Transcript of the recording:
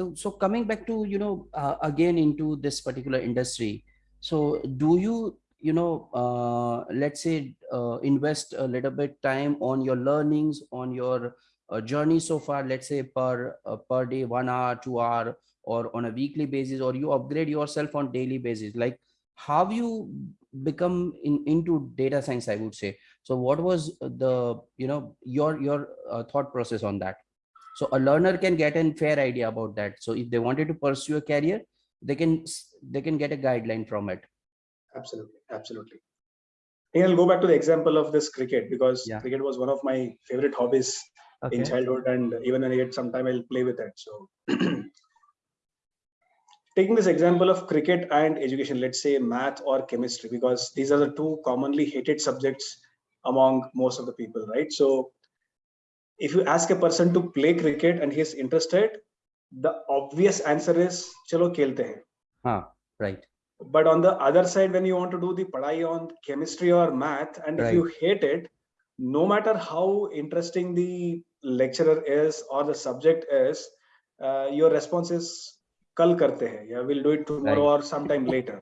So, so coming back to, you know, uh, again into this particular industry. So do you, you know, uh, let's say, uh, invest a little bit time on your learnings, on your uh, journey so far, let's say per, uh, per day, one hour, two hour, or on a weekly basis, or you upgrade yourself on daily basis? Like how you become in, into data science, I would say. So what was the, you know, your, your uh, thought process on that? So a learner can get a fair idea about that. So if they wanted to pursue a career they can they can get a guideline from it. Absolutely absolutely. And i'll go back to the example of this cricket because Yeah. cricket was one of my favorite hobbies in childhood and even when i get some time i'll play with it. So taking this example of cricket and education let's say math or chemistry because these are the two commonly hated subjects among most of the people right? So if you ask a person to play cricket and he is interested the obvious answer is chalo khelte hain huh, right. But on the other side when you want to do the padai on chemistry or math and Right. if you hate it no matter how interesting the lecturer is or the subject is uh, your response is kal karte hai yeah we'll do it tomorrow or sometime later